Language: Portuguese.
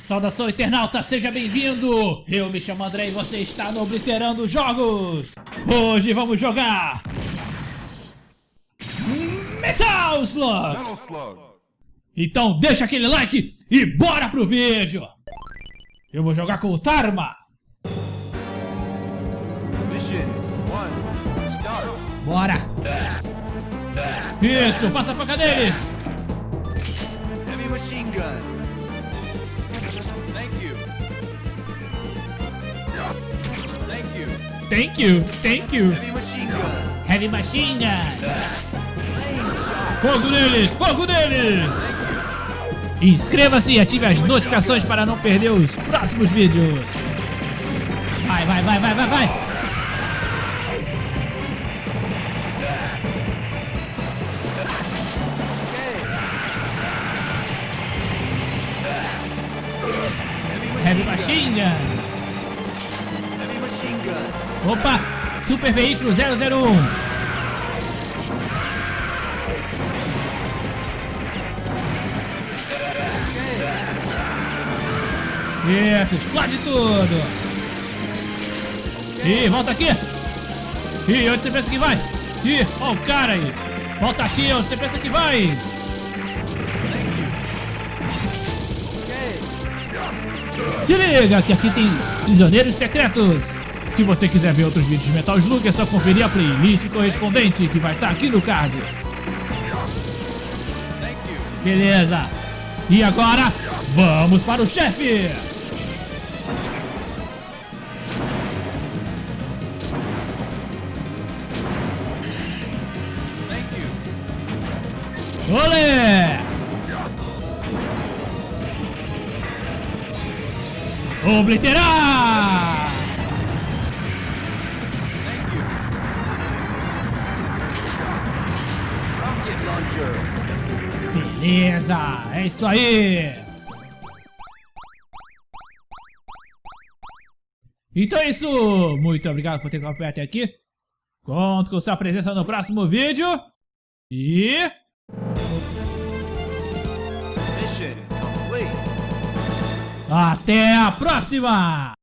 Saudação internauta, seja bem-vindo! Eu me chamo André e você está no Obliterando Jogos! Hoje vamos jogar... Metal Slug! Metal Slug. Então deixa aquele like e bora pro vídeo! Eu vou jogar com o Tarma! Mission 1. Start. Bora! Isso, passa a faca deles! Heavy machine gun. Thank you. Thank you. Thank you, thank you! Heavy machine gun. Heavy Machine Gun! Fogo neles! Fogo neles! Inscreva-se e ative as notificações para não perder os próximos vídeos. Vai, vai, vai, vai, vai, vai! Machine Gun! Heavy machine gun. Opa! Super Veículo 001! Okay. Isso, explode tudo! Ih, volta aqui! Ih, onde você pensa que vai? Ih, ó o cara aí! Volta aqui, onde você pensa que vai? Se liga que aqui tem prisioneiros secretos! Se você quiser ver outros vídeos de Metal Slug, é só conferir a playlist correspondente que vai estar aqui no card. Beleza! E agora, vamos para o chefe! Olé! Obliterar! Beleza, é isso aí! Então é isso! Muito obrigado por ter acompanhado até aqui. Conto com sua presença no próximo vídeo. E... Até a próxima!